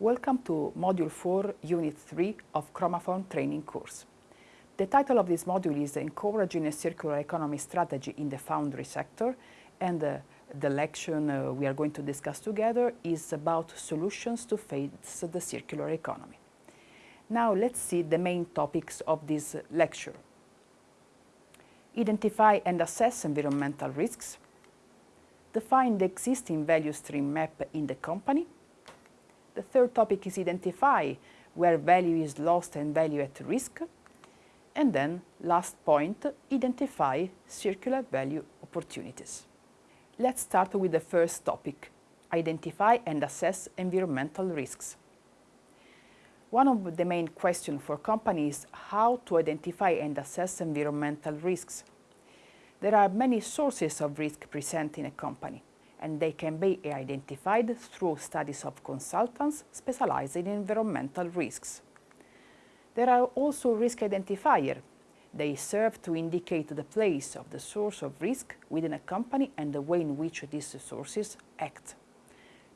Welcome to Module 4, Unit 3 of Chromaform training course. The title of this module is Encouraging a Circular Economy Strategy in the Foundry Sector and uh, the lecture uh, we are going to discuss together is about solutions to face the circular economy. Now let's see the main topics of this lecture. Identify and assess environmental risks. Define the existing value stream map in the company the third topic is identify where value is lost and value at risk. And then, last point, identify circular value opportunities. Let's start with the first topic, identify and assess environmental risks. One of the main questions for companies is how to identify and assess environmental risks. There are many sources of risk present in a company and they can be identified through studies of consultants specialized in environmental risks. There are also risk identifiers. They serve to indicate the place of the source of risk within a company and the way in which these sources act.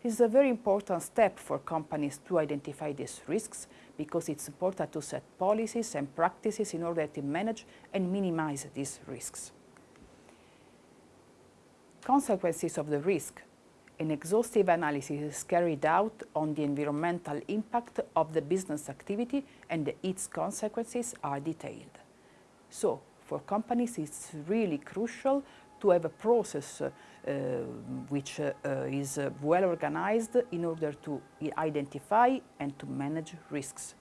This is a very important step for companies to identify these risks because it's important to set policies and practices in order to manage and minimize these risks. Consequences of the risk. An exhaustive analysis is carried out on the environmental impact of the business activity and its consequences are detailed. So, for companies it's really crucial to have a process uh, which uh, is uh, well organized in order to identify and to manage risks.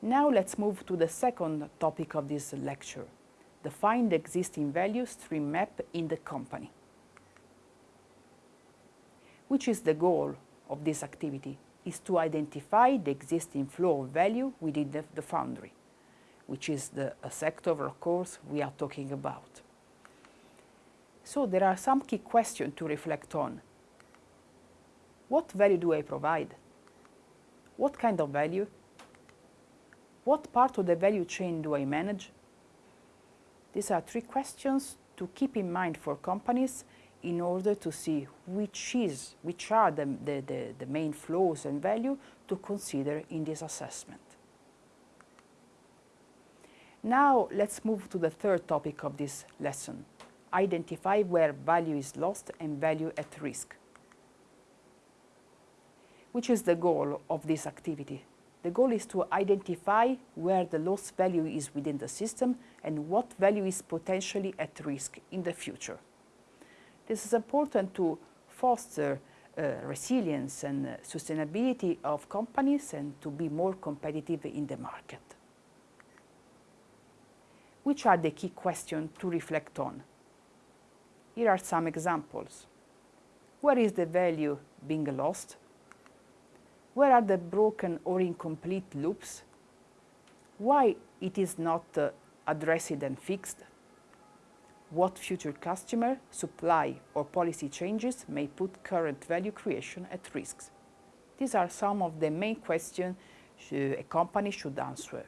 Now let's move to the second topic of this lecture, define the existing value stream map in the company. Which is the goal of this activity? Is to identify the existing flow of value within the, the foundry, which is the sector, of course, we are talking about. So there are some key questions to reflect on. What value do I provide? What kind of value? What part of the value chain do I manage? These are three questions to keep in mind for companies in order to see which, is, which are the, the, the, the main flows and value to consider in this assessment. Now let's move to the third topic of this lesson, identify where value is lost and value at risk. Which is the goal of this activity? The goal is to identify where the lost value is within the system and what value is potentially at risk in the future. This is important to foster uh, resilience and uh, sustainability of companies and to be more competitive in the market. Which are the key questions to reflect on? Here are some examples. Where is the value being lost? Where are the broken or incomplete loops? Why it is not uh, addressed and fixed? What future customer, supply or policy changes may put current value creation at risk? These are some of the main questions a company should answer.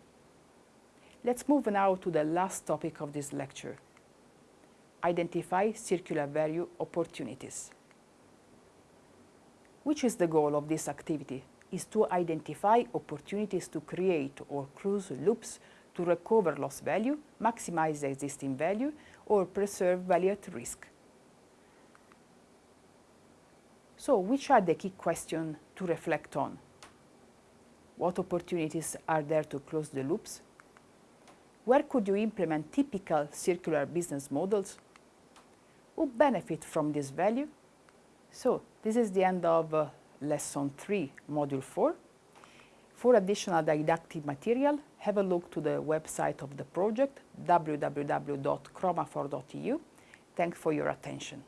Let's move now to the last topic of this lecture. Identify circular value opportunities. Which is the goal of this activity? Is to identify opportunities to create or close loops to recover lost value, maximize existing value, or preserve value at risk. So which are the key questions to reflect on? What opportunities are there to close the loops? Where could you implement typical circular business models? Who benefit from this value? So this is the end of uh, Lesson 3, Module 4. For additional didactic material, have a look to the website of the project, www.chromaform.eu. Thanks for your attention.